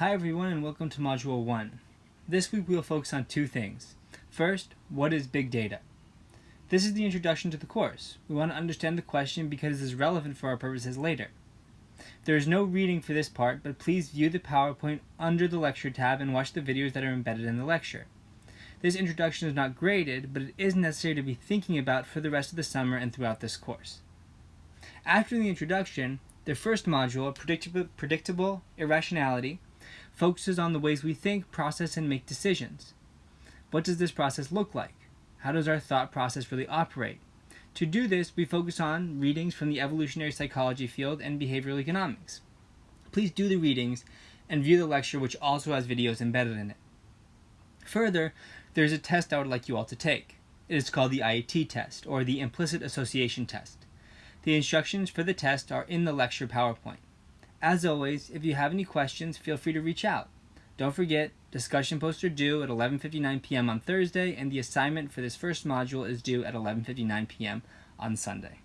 Hi everyone and welcome to Module 1. This week we will focus on two things. First, what is big data? This is the introduction to the course. We want to understand the question because it is relevant for our purposes later. There is no reading for this part, but please view the PowerPoint under the lecture tab and watch the videos that are embedded in the lecture. This introduction is not graded, but it is necessary to be thinking about for the rest of the summer and throughout this course. After the introduction, the first module, predictable, predictable irrationality, focuses on the ways we think, process, and make decisions. What does this process look like? How does our thought process really operate? To do this, we focus on readings from the evolutionary psychology field and behavioral economics. Please do the readings and view the lecture which also has videos embedded in it. Further, there's a test I would like you all to take. It is called the IAT test, or the Implicit Association Test. The instructions for the test are in the lecture PowerPoint. As always, if you have any questions, feel free to reach out. Don't forget, discussion posts are due at 11.59 p.m. on Thursday, and the assignment for this first module is due at 11.59 p.m. on Sunday.